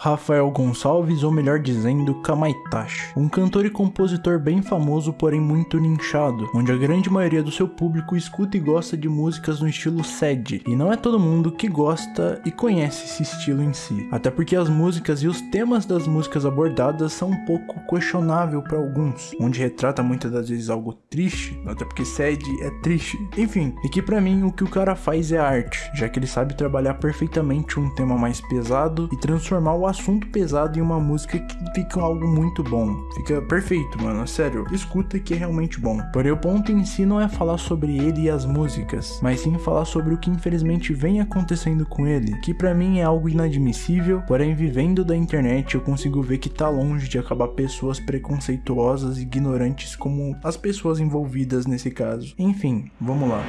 Rafael Gonçalves, ou melhor dizendo, Kamaitachi. Um cantor e compositor bem famoso, porém muito nichado, onde a grande maioria do seu público escuta e gosta de músicas no estilo sad, e não é todo mundo que gosta e conhece esse estilo em si. Até porque as músicas e os temas das músicas abordadas são um pouco questionável para alguns, onde retrata muitas das vezes algo triste, até porque sad é triste. Enfim, e que para mim o que o cara faz é arte, já que ele sabe trabalhar perfeitamente um tema mais pesado e transformar o assunto pesado em uma música que fica algo muito bom. Fica perfeito, mano. Sério, escuta que é realmente bom. Porém, o ponto em si não é falar sobre ele e as músicas, mas sim falar sobre o que infelizmente vem acontecendo com ele, que para mim é algo inadmissível, porém vivendo da internet eu consigo ver que tá longe de acabar pessoas preconceituosas e ignorantes como as pessoas envolvidas nesse caso. Enfim, vamos lá.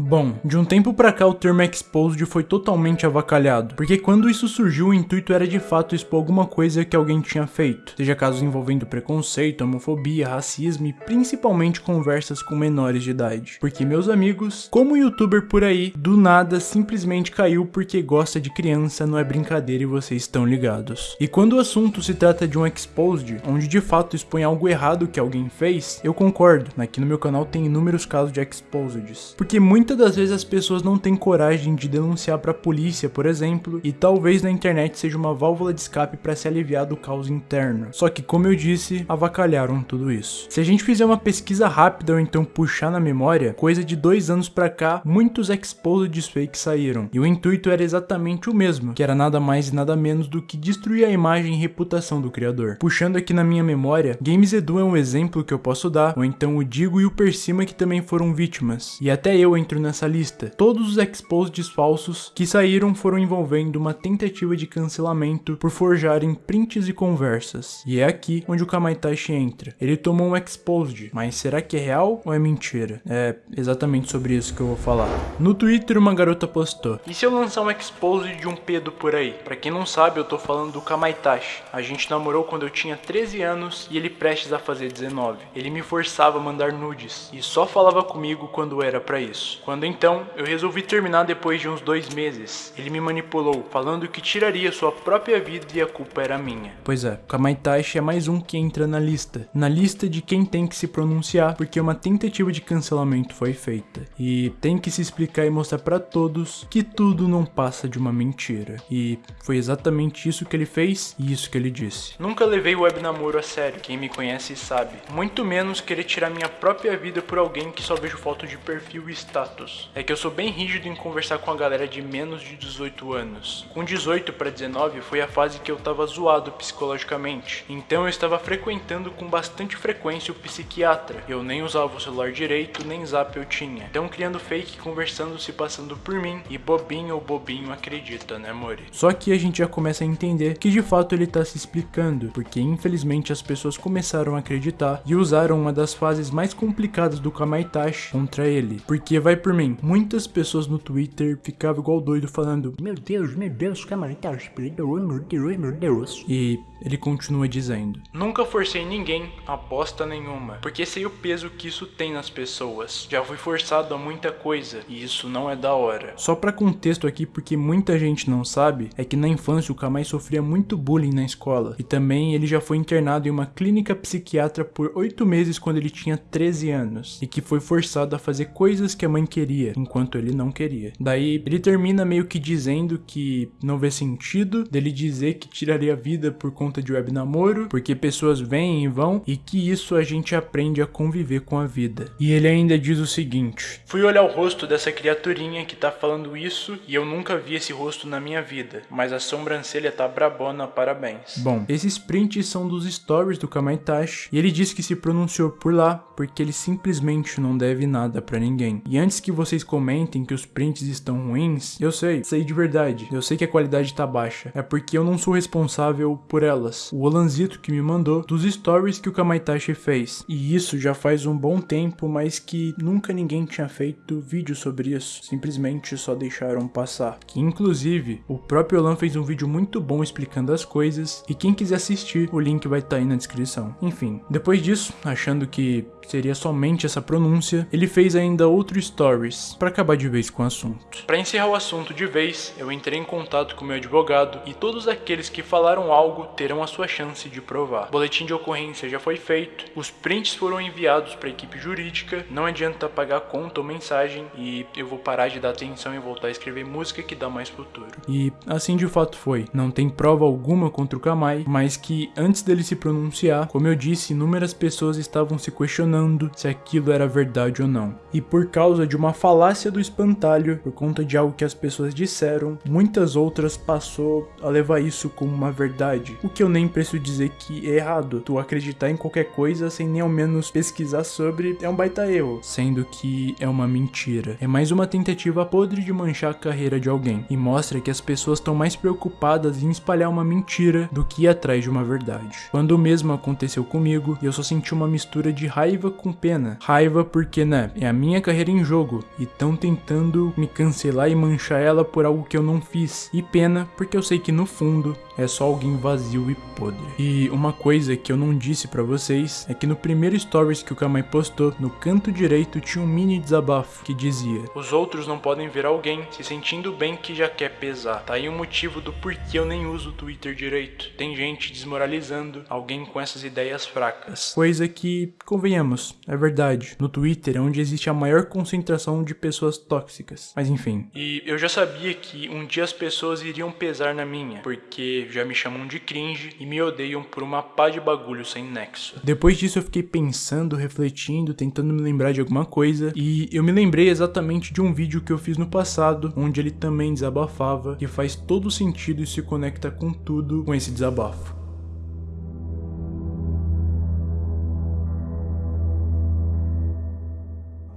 Bom, de um tempo pra cá o termo exposed foi totalmente avacalhado, porque quando isso surgiu o intuito era de fato expor alguma coisa que alguém tinha feito, seja casos envolvendo preconceito, homofobia, racismo e principalmente conversas com menores de idade. Porque meus amigos, como youtuber por aí, do nada simplesmente caiu porque gosta de criança, não é brincadeira e vocês estão ligados. E quando o assunto se trata de um exposed, onde de fato expõe algo errado que alguém fez, eu concordo, aqui no meu canal tem inúmeros casos de exposeds, porque muitas Muitas das vezes as pessoas não têm coragem de denunciar para a polícia, por exemplo, e talvez na internet seja uma válvula de escape para se aliviar do caos interno. Só que, como eu disse, avacalharam tudo isso. Se a gente fizer uma pesquisa rápida ou então puxar na memória, coisa de dois anos para cá, muitos exposed fakes saíram. E o intuito era exatamente o mesmo, que era nada mais e nada menos do que destruir a imagem e reputação do criador. Puxando aqui na minha memória, Games Edu é um exemplo que eu posso dar, ou então o Digo e o Persima que também foram vítimas. E até eu nessa lista. Todos os exposeds falsos que saíram foram envolvendo uma tentativa de cancelamento por forjarem prints e conversas. E é aqui onde o Kamaitachi entra. Ele tomou um exposed, mas será que é real ou é mentira? É exatamente sobre isso que eu vou falar. No Twitter uma garota postou: "E se eu lançar um exposed de um pedo por aí? Para quem não sabe, eu tô falando do Kamaitachi. A gente namorou quando eu tinha 13 anos e ele prestes a fazer 19. Ele me forçava a mandar nudes e só falava comigo quando era para isso. Quando então eu resolvi terminar depois de uns dois meses, ele me manipulou, falando que tiraria sua própria vida e a culpa era minha. Pois é, Kamaitachi é mais um que entra na lista. Na lista de quem tem que se pronunciar, porque uma tentativa de cancelamento foi feita. E tem que se explicar e mostrar para todos que tudo não passa de uma mentira. E foi exatamente isso que ele fez e isso que ele disse. Nunca levei o web namoro a sério, quem me conhece sabe. Muito menos querer tirar minha própria vida por alguém que só vejo foto de perfil e status status é que eu sou bem rígido em conversar com a galera de menos de 18 anos. Com 18 para 19 foi a fase que eu tava zoado psicologicamente, então eu estava frequentando com bastante frequência o psiquiatra. Eu nem usava o celular direito, nem zap eu tinha. Então criando fake, conversando, se passando por mim, e bobinho ou bobinho acredita, né Mori? Só que a gente já começa a entender que de fato ele tá se explicando, porque infelizmente as pessoas começaram a acreditar e usaram uma das fases mais complicadas do Kamaitachi contra ele, porque vai por mim, muitas pessoas no Twitter ficavam igual doido falando Meu Deus, meu Deus, Kamaitachi, meu Deus, meu Deus. E ele continua dizendo: Nunca forcei ninguém a bosta nenhuma, porque sei o peso que isso tem nas pessoas. Já fui forçado a muita coisa e isso não é da hora. Só para contexto aqui, porque muita gente não sabe, é que na infância o Kamai sofria muito bullying na escola e também ele já foi internado em uma clínica psiquiatra por 8 meses quando ele tinha 13 anos e que foi forçado a fazer coisas que a mãe queria, enquanto ele não queria. Daí ele termina meio que dizendo que não vê sentido dele dizer que tiraria a vida por conta de web namoro, porque pessoas vêm e vão e que isso a gente aprende a conviver com a vida. E ele ainda diz o seguinte: Fui olhar o rosto dessa criaturinha que tá falando isso e eu nunca vi esse rosto na minha vida, mas a sobrancelha tá brabona, parabéns. Bom, esses prints são dos stories do Kamaitachi e ele disse que se pronunciou por lá porque ele simplesmente não deve nada para ninguém. E antes que vocês comentem que os prints estão ruins, eu sei, sei de verdade, eu sei que a qualidade tá baixa, é porque eu não sou responsável por ela delas, o Olanzito que me mandou, dos stories que o Kamaitachi fez. E isso já faz um bom tempo, mas que nunca ninguém tinha feito vídeo sobre isso. Simplesmente só deixaram passar. Que inclusive, o próprio Olan fez um vídeo muito bom explicando as coisas, e quem quiser assistir, o link vai estar tá aí na descrição. Enfim, depois disso, achando que seria somente essa pronúncia, ele fez ainda outro stories para acabar de vez com o assunto. Para encerrar o assunto de vez, eu entrei em contato com meu advogado e todos aqueles que falaram algo terão a sua chance de provar. O boletim de ocorrência já foi feito, os prints foram enviados para a equipe jurídica, não adianta pagar conta ou mensagem e eu vou parar de dar atenção e voltar a escrever música que dá mais futuro. E assim de fato foi. Não tem prova alguma contra o Kamai, mas que antes dele se pronunciar, como eu disse, inúmeras pessoas estavam se questionando se aquilo era verdade ou não. E por causa de uma falácia do espantalho, por conta de algo que as pessoas disseram, muitas outras passou a levar isso como uma verdade. O que eu nem preciso dizer que é errado. Tu acreditar em qualquer coisa sem nem ao menos pesquisar sobre é um baita erro, sendo que é uma mentira. É mais uma tentativa podre de manchar a carreira de alguém e mostra que as pessoas estão mais preocupadas em espalhar uma mentira do que ir atrás de uma verdade. Quando o mesmo aconteceu comigo, eu só senti uma mistura de raiva com pena. Raiva porque, né, é a minha carreira em jogo e estão tentando me cancelar e manchar ela por algo que eu não fiz. E pena porque eu sei que no fundo é só alguém vazio e podre. E uma coisa que eu não disse para vocês é que no primeiro stories que o Kamai postou, no canto direito tinha um mini desabafo que dizia: Os outros não podem ver alguém se sentindo bem que já quer pesar. Tá aí o motivo do porquê eu nem uso o Twitter direito. Tem gente desmoralizando alguém com essas ideias fracas. Coisa que, convenhamos, é verdade. No Twitter é onde existe a maior concentração de pessoas tóxicas. Mas enfim. E eu já sabia que um dia as pessoas iriam pesar na minha, porque já me chamam de cringe e me odeiam por uma pá de bagulho sem nexo. Depois disso eu fiquei pensando, refletindo, tentando me lembrar de alguma coisa e eu me lembrei exatamente de um vídeo que eu fiz no passado, onde ele também desabafava, que faz todo sentido e se conecta com tudo com esse desabafo.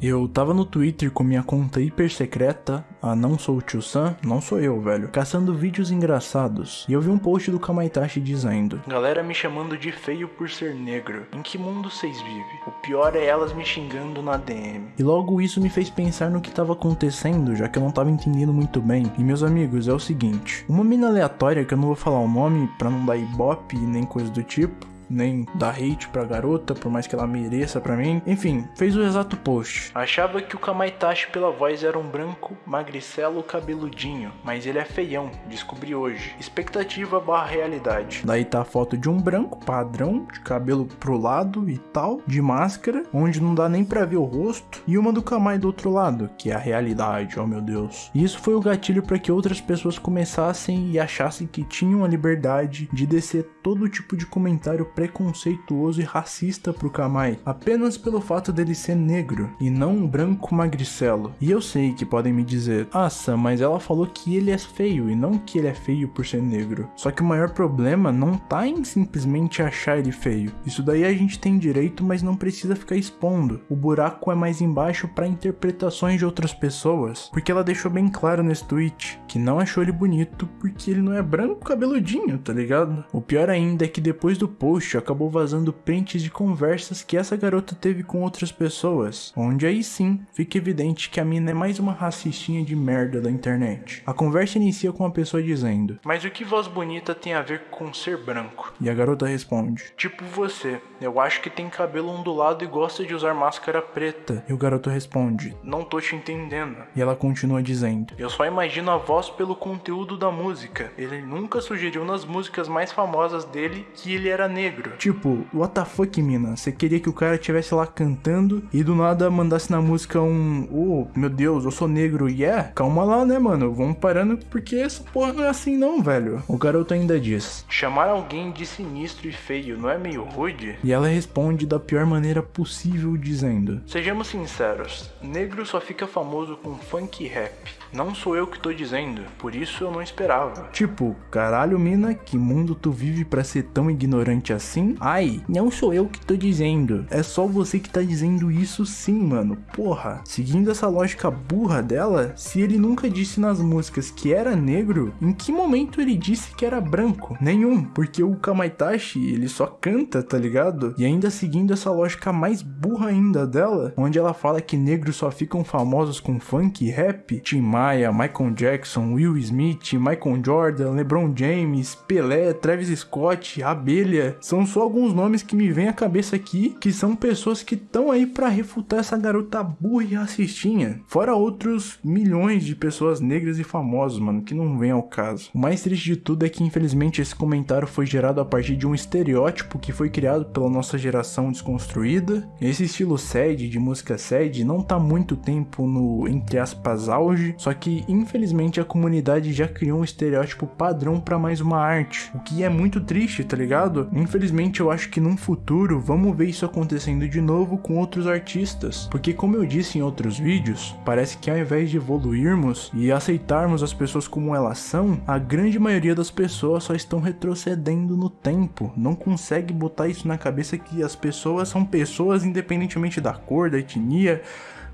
Eu tava no Twitter com minha conta hiper secreta, a não sou o tio Sam, não sou eu, velho, caçando vídeos engraçados. E eu vi um post do Kamaitachi dizendo: Galera me chamando de feio por ser negro. Em que mundo vocês vivem? O pior é elas me xingando na DM. E logo isso me fez pensar no que tava acontecendo, já que eu não tava entendendo muito bem. E meus amigos, é o seguinte: uma mina aleatória que eu não vou falar o nome pra não dar ibope nem coisa do tipo nem dar hate pra garota, por mais que ela mereça pra mim. Enfim, fez o exato post. Achava que o Kamaitachi pela voz era um branco, magricelo, cabeludinho, mas ele é feião, descobri hoje. Expectativa barra realidade. Daí tá a foto de um branco, padrão, de cabelo pro lado e tal, de máscara, onde não dá nem pra ver o rosto, e uma do Kamai do outro lado, que é a realidade, oh meu Deus. E isso foi o gatilho para que outras pessoas começassem e achassem que tinham a liberdade de descer todo tipo de comentário preconceituoso e racista pro Kamai, apenas pelo fato dele ser negro e não um branco magricelo. E eu sei que podem me dizer, ah Sam, mas ela falou que ele é feio e não que ele é feio por ser negro. Só que o maior problema não tá em simplesmente achar ele feio. Isso daí a gente tem direito, mas não precisa ficar expondo. O buraco é mais embaixo para interpretações de outras pessoas, porque ela deixou bem claro nesse tweet que não achou ele bonito porque ele não é branco cabeludinho, tá ligado? O pior ainda é que depois do post acabou vazando prints de conversas que essa garota teve com outras pessoas, onde aí sim fica evidente que a mina é mais uma racistinha de merda da internet. A conversa inicia com a pessoa dizendo: Mas o que voz bonita tem a ver com ser branco? E a garota responde: Tipo você, eu acho que tem cabelo ondulado e gosta de usar máscara preta. E o garoto responde: Não tô te entendendo. E ela continua dizendo: Eu só imagino a voz pelo conteúdo da música. Ele nunca sugeriu nas músicas mais famosas dele que ele era negro. Tipo, what the fuck, mina? Você queria que o cara estivesse lá cantando e do nada mandasse na música um, oh, meu Deus, eu sou negro, e yeah? Calma lá, né, mano? Vamos parando porque essa porra não é assim não, velho. O garoto ainda diz: Chamar alguém de sinistro e feio não é meio rude? E ela responde da pior maneira possível, dizendo: Sejamos sinceros, negro só fica famoso com funk e rap. Não sou eu que tô dizendo, por isso eu não esperava. Tipo, caralho, mina, que mundo tu vive para ser tão ignorante assim? Ai, não sou eu que tô dizendo. É só você que tá dizendo isso sim, mano. Porra. Seguindo essa lógica burra dela, se ele nunca disse nas músicas que era negro, em que momento ele disse que era branco? Nenhum, porque o Kamaitachi, ele só canta, tá ligado? E ainda seguindo essa lógica mais burra ainda dela, onde ela fala que negros só ficam famosos com funk e rap, Tim Maia, Michael Jackson, Will Smith, Michael Jordan, LeBron James, Pelé, Travis Scott, Abelha, São só alguns nomes que me vêm à cabeça aqui, que são pessoas que estão aí para refutar essa garota burra e racistinha. Fora outros milhões de pessoas negras e famosas, mano, que não vem ao caso. O mais triste de tudo é que infelizmente esse comentário foi gerado a partir de um estereótipo que foi criado pela nossa geração desconstruída. Esse estilo sad, de música sad, não tá muito tempo no, entre aspas, auge, só que infelizmente a comunidade já criou um estereótipo padrão para mais uma arte, o que é muito triste, tá ligado? Infelizmente eu acho que num futuro vamos ver isso acontecendo de novo com outros artistas, porque como eu disse em outros vídeos, parece que ao invés de evoluirmos e aceitarmos as pessoas como elas são, a grande maioria das pessoas só estão retrocedendo no tempo, não consegue botar isso na cabeça que as pessoas são pessoas independentemente da cor, da etnia,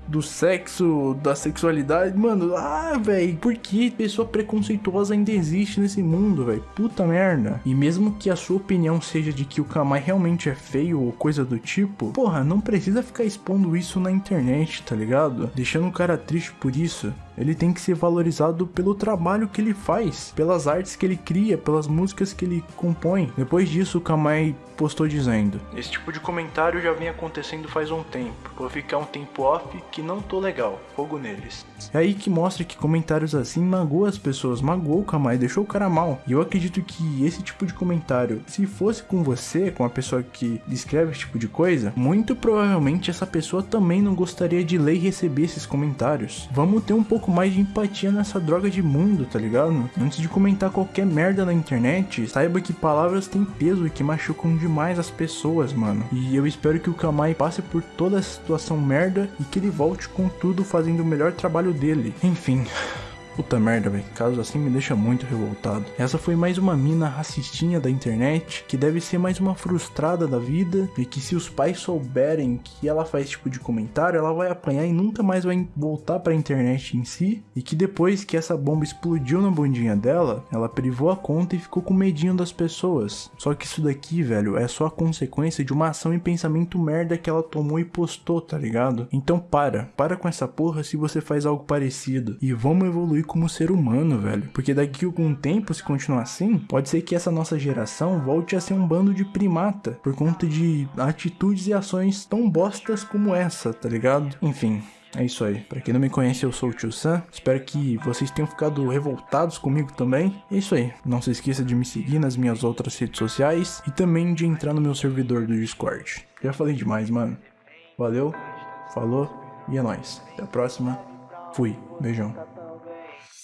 do sexo, da sexualidade, mano, ah, velho, por que pessoa preconceituosa ainda existe nesse mundo, velho? Puta merda. E mesmo que a sua opinião seja de que o Kamai realmente é feio ou coisa do tipo, porra, não precisa ficar expondo isso na internet, tá ligado? Deixando o cara triste por isso. Ele tem que ser valorizado pelo trabalho que ele faz, pelas artes que ele cria, pelas músicas que ele compõe. Depois disso, o Kamai postou dizendo: Esse tipo de comentário já vem acontecendo faz um tempo. Vou ficar um tempo off que não tô legal. Fogo neles. É aí que mostra que comentários assim magoam as pessoas, magoou o Kamai, deixou o cara mal. E eu acredito que esse tipo de comentário, se fosse com você, com a pessoa que escreve esse tipo de coisa, muito provavelmente essa pessoa também não gostaria de ler e receber esses comentários. Vamos ter um pouco pouco mais de empatia nessa droga de mundo, tá ligado? Antes de comentar qualquer merda na internet, saiba que palavras têm peso e que machucam demais as pessoas, mano. E eu espero que o Kamai passe por toda essa situação merda e que ele volte com tudo fazendo o melhor trabalho dele. Enfim. Puta merda, velho. Casos assim me deixa muito revoltado. Essa foi mais uma mina racistinha da internet, que deve ser mais uma frustrada da vida, e que se os pais souberem que ela faz esse tipo de comentário, ela vai apanhar e nunca mais vai voltar pra internet em si, e que depois que essa bomba explodiu na bundinha dela, ela privou a conta e ficou com medinho das pessoas. Só que isso daqui, velho, é só a consequência de uma ação e pensamento merda que ela tomou e postou, tá ligado? Então para, para com essa porra se você faz algo parecido, e vamos evoluir como ser humano, velho. Porque daqui a algum tempo, se continuar assim, pode ser que essa nossa geração volte a ser um bando de primata por conta de atitudes e ações tão bostas como essa, tá ligado? Enfim. É isso aí. Para quem não me conhece, eu sou o Tio Sam. Espero que vocês tenham ficado revoltados comigo também. É isso aí. Não se esqueça de me seguir nas minhas outras redes sociais e também de entrar no meu servidor do Discord. Já falei demais, mano. Valeu, falou e é nóis. Até a próxima. Fui. Beijão.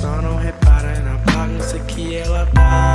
Só não repara na bagunça que ela tá.